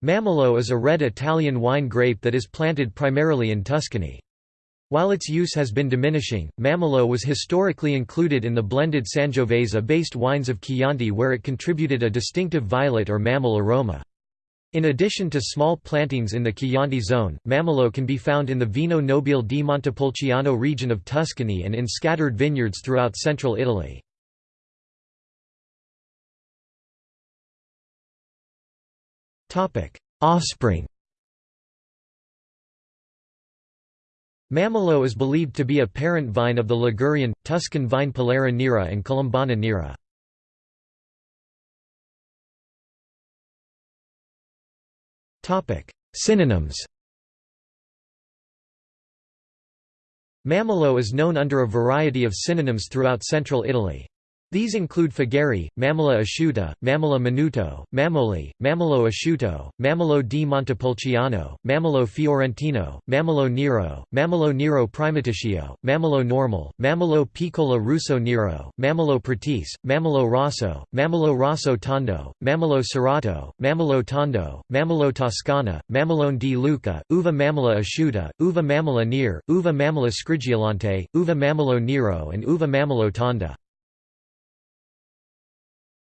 Mammolo is a red Italian wine grape that is planted primarily in Tuscany. While its use has been diminishing, Mammolo was historically included in the blended Sangiovese-based wines of Chianti where it contributed a distinctive violet or mammole aroma. In addition to small plantings in the Chianti zone, Mammolo can be found in the Vino Nobile di Montepulciano region of Tuscany and in scattered vineyards throughout central Italy. Offspring Mammolo is believed to be a parent vine of the Ligurian, Tuscan vine Pollera nera and Colombana nera. Synonyms Mammolo is known under a variety of synonyms throughout central Italy. These include Fagari, Mammola asciutta, Mammola minuto, Mamoli, Mammolo asciutto, Mammolo di Montepulciano, Mammolo fiorentino, Mammolo nero, Mammolo nero primaticcio, Mammolo normal, Mammolo piccola russo nero, Mammolo pratis, Mammolo rosso, Mammolo rosso tondo, Mammolo serrato, Mammolo tondo, Mammolo toscana, Mammolone di Lucca, Uva mammola asciutta, Uva mammola nere, Uva mammola scriggiolante, Uva mammolo nero and Uva mammolo tonda.